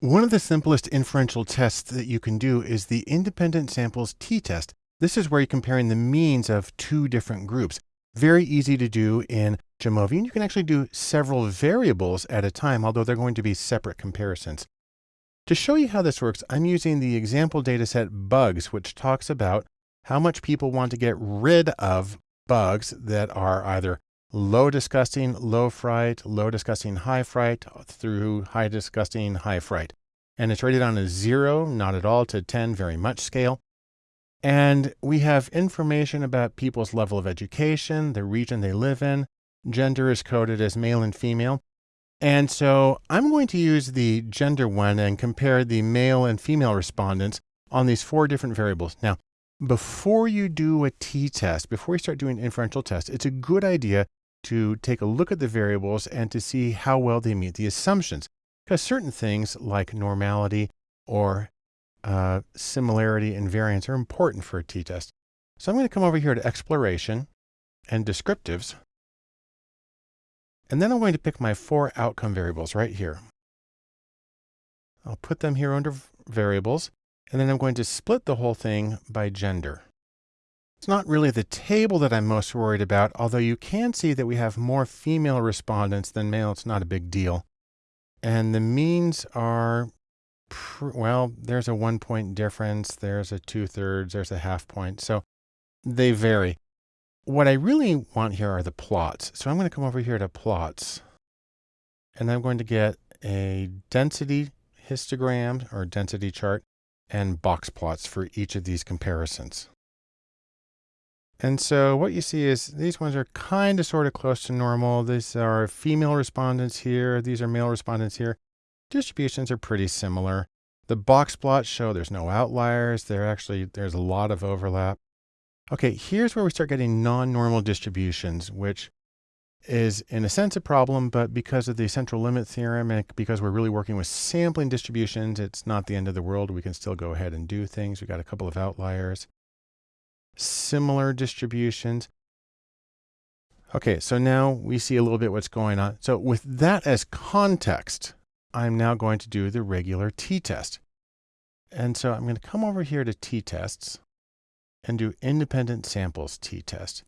One of the simplest inferential tests that you can do is the independent samples t-test. This is where you're comparing the means of two different groups. Very easy to do in Jamovi, and you can actually do several variables at a time, although they're going to be separate comparisons. To show you how this works, I'm using the example dataset bugs, which talks about how much people want to get rid of bugs that are either low disgusting, low fright, low disgusting, high fright through high disgusting, high fright. And it's rated on a zero, not at all, to 10, very much scale. And we have information about people's level of education, the region they live in. Gender is coded as male and female. And so I'm going to use the gender one and compare the male and female respondents on these four different variables. Now, before you do a t-test, before you start doing inferential tests, it's a good idea to take a look at the variables and to see how well they meet the assumptions. Because certain things like normality or uh, similarity and variance are important for a t-test. So I'm going to come over here to exploration and descriptives. And then I'm going to pick my four outcome variables right here. I'll put them here under variables, and then I'm going to split the whole thing by gender. It's not really the table that I'm most worried about, although you can see that we have more female respondents than male. It's not a big deal. And the means are, well, there's a one point difference. There's a two thirds. There's a half point. So they vary. What I really want here are the plots. So I'm going to come over here to plots. And I'm going to get a density histogram or density chart and box plots for each of these comparisons. And so what you see is these ones are kind of sort of close to normal. These are female respondents here. These are male respondents here. Distributions are pretty similar. The box plots show there's no outliers. There actually, there's a lot of overlap. Okay, here's where we start getting non-normal distributions, which is in a sense a problem, but because of the central limit theorem and because we're really working with sampling distributions, it's not the end of the world. We can still go ahead and do things. We've got a couple of outliers similar distributions. Okay, so now we see a little bit what's going on. So with that as context, I'm now going to do the regular t-test. And so I'm going to come over here to t-tests and do independent samples t-test.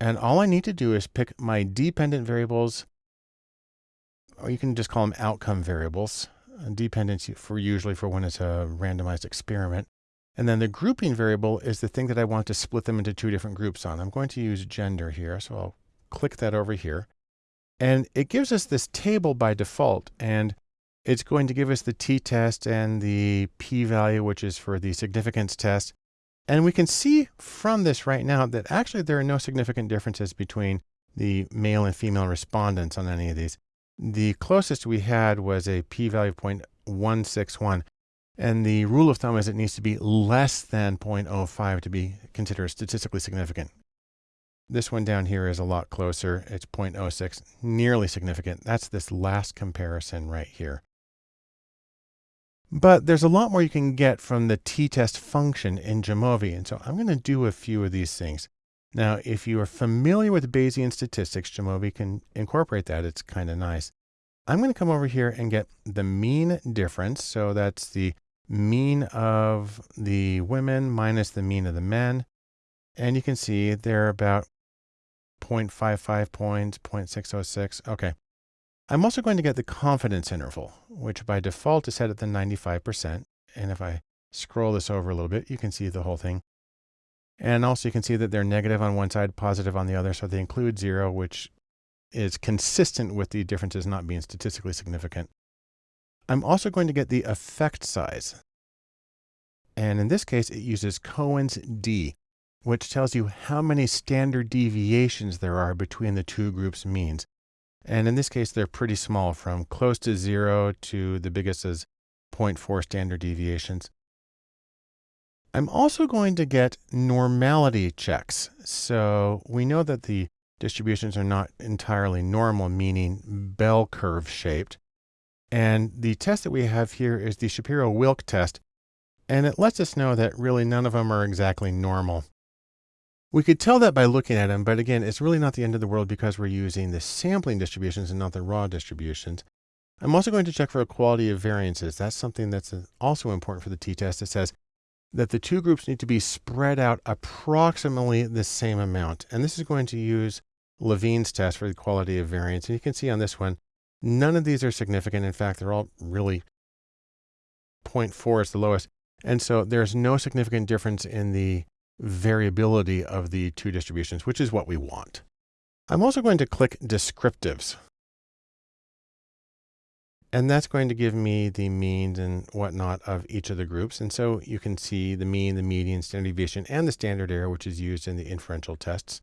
And all I need to do is pick my dependent variables, or you can just call them outcome variables, dependency for usually for when it's a randomized experiment. And then the grouping variable is the thing that I want to split them into two different groups on. I'm going to use gender here. So I'll click that over here. And it gives us this table by default. And it's going to give us the t-test and the p-value, which is for the significance test. And we can see from this right now that actually there are no significant differences between the male and female respondents on any of these. The closest we had was a p-value of 0.161. And the rule of thumb is it needs to be less than 0.05 to be considered statistically significant. This one down here is a lot closer. It's 0.06, nearly significant. That's this last comparison right here. But there's a lot more you can get from the t-test function in Jamovi. And so I'm going to do a few of these things. Now, if you are familiar with Bayesian statistics, Jamovi can incorporate that. It's kind of nice. I'm going to come over here and get the mean difference. So that's the mean of the women minus the mean of the men. And you can see they're about 0.55 points, 0.606. Okay. I'm also going to get the confidence interval, which by default is set at the 95%. And if I scroll this over a little bit, you can see the whole thing. And also you can see that they're negative on one side, positive on the other. So they include zero, which is consistent with the differences not being statistically significant. I'm also going to get the effect size. And in this case, it uses Cohen's d, which tells you how many standard deviations there are between the two groups' means. And in this case, they're pretty small from close to zero to the biggest is 0.4 standard deviations. I'm also going to get normality checks. So we know that the distributions are not entirely normal, meaning bell curve shaped. And the test that we have here is the Shapiro-Wilk test, and it lets us know that really none of them are exactly normal. We could tell that by looking at them, but again, it's really not the end of the world because we're using the sampling distributions and not the raw distributions. I'm also going to check for equality of variances. That's something that's uh, also important for the t-test. It says that the two groups need to be spread out approximately the same amount. And this is going to use Levene's test for the equality of variance. And you can see on this one, none of these are significant. In fact, they're all really 0.4 is the lowest. And so there's no significant difference in the variability of the two distributions, which is what we want. I'm also going to click descriptives. And that's going to give me the means and whatnot of each of the groups. And so you can see the mean, the median, standard deviation, and the standard error, which is used in the inferential tests.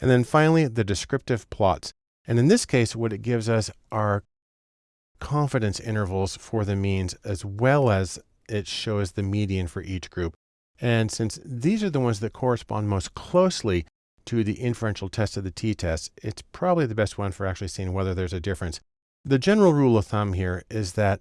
And then finally, the descriptive plots. And in this case, what it gives us are confidence intervals for the means, as well as it shows the median for each group. And since these are the ones that correspond most closely to the inferential test of the t-test, it's probably the best one for actually seeing whether there's a difference. The general rule of thumb here is that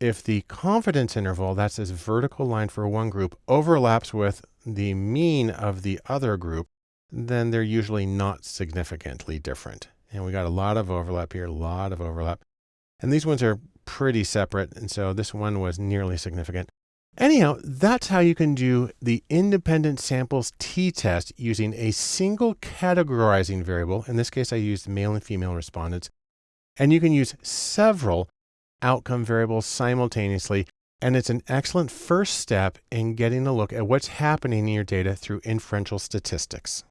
if the confidence interval, that's this vertical line for one group, overlaps with the mean of the other group, then they're usually not significantly different. And we got a lot of overlap here, a lot of overlap. And these ones are pretty separate. And so this one was nearly significant. Anyhow, that's how you can do the independent samples t-test using a single categorizing variable. In this case, I used male and female respondents and you can use several outcome variables simultaneously. And it's an excellent first step in getting a look at what's happening in your data through inferential statistics.